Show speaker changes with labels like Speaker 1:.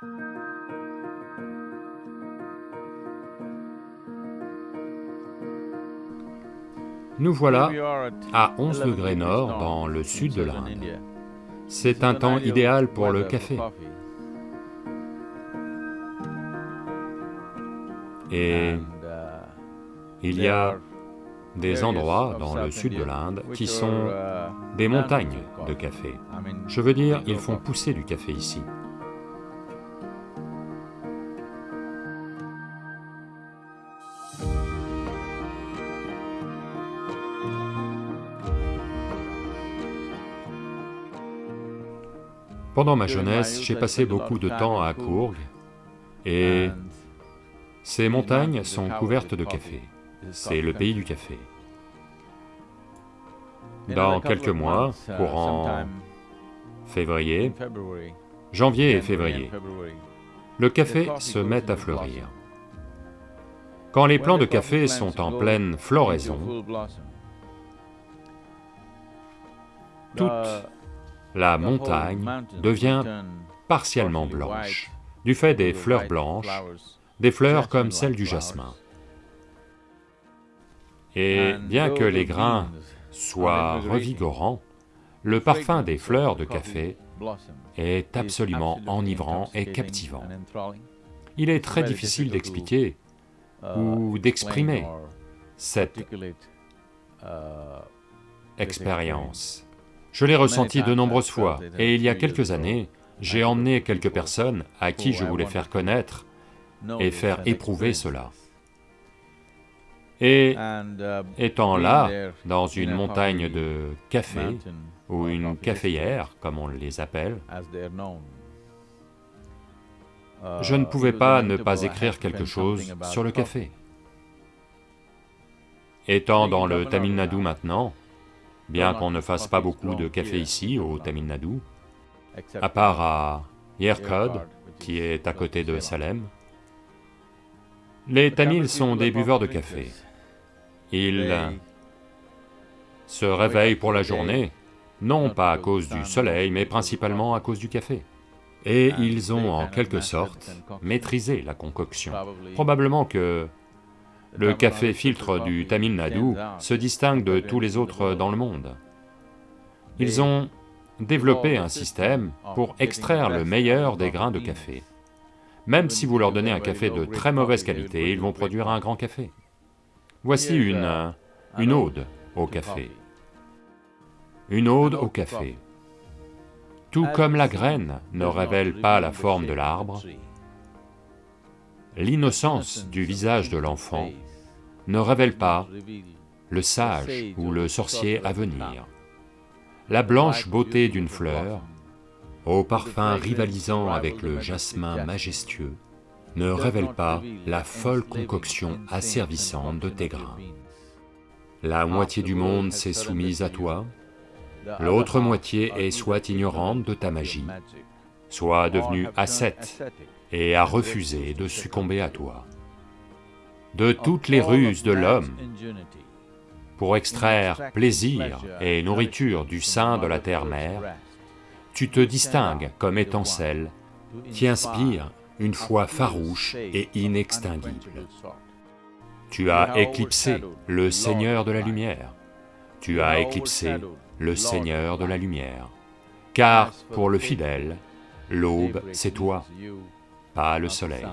Speaker 1: Nous voilà à 11 degrés nord dans le sud de l'Inde. C'est un temps idéal pour le café. Et il y a des endroits dans le sud de l'Inde qui sont des montagnes de café. Je veux dire, ils font pousser du café ici. Pendant ma jeunesse, j'ai passé beaucoup de temps à Courg, et ces montagnes sont couvertes de café. C'est le pays du café. Dans quelques mois, courant février, janvier et février, le café se met à fleurir. Quand les plants de café sont en pleine floraison, toute la montagne devient partiellement blanche, du fait des fleurs blanches, des fleurs comme celles du jasmin. Et bien que les grains soient revigorants, le parfum des fleurs de café est absolument enivrant et captivant. Il est très difficile d'expliquer ou d'exprimer cette expérience. Je l'ai ressenti de nombreuses fois, et il y a quelques années, j'ai emmené quelques personnes à qui je voulais faire connaître et faire éprouver cela. Et étant là, dans une montagne de café, ou une caféière, comme on les appelle, je ne pouvais pas ne pas écrire quelque chose sur le café. Étant dans le Tamil Nadu maintenant, bien qu'on ne fasse pas beaucoup de café ici, au Tamil Nadu, à part à Yerkod, qui est à côté de Salem. Les Tamils sont des buveurs de café. Ils se réveillent pour la journée, non pas à cause du soleil, mais principalement à cause du café. Et ils ont en quelque sorte maîtrisé la concoction. Probablement que le café filtre du Tamil Nadu se distingue de tous les autres dans le monde. Ils ont développé un système pour extraire le meilleur des grains de café. Même si vous leur donnez un café de très mauvaise qualité, ils vont produire un grand café. Voici une... une ode au café. Une ode au café. Tout comme la graine ne révèle pas la forme de l'arbre, l'innocence du visage de l'enfant ne révèle pas le sage ou le sorcier à venir. La blanche beauté d'une fleur, au parfum rivalisant avec le jasmin majestueux, ne révèle pas la folle concoction asservissante de tes grains. La moitié du monde s'est soumise à toi, l'autre moitié est soit ignorante de ta magie, soit devenue ascète et a refusé de succomber à toi. De toutes les ruses de l'homme, pour extraire plaisir et nourriture du sein de la terre-mère, tu te distingues comme étant celle qui inspire une foi farouche et inextinguible. Tu as éclipsé le Seigneur de la lumière, tu as éclipsé le Seigneur de la lumière, car pour le fidèle, l'aube c'est toi, pas le soleil.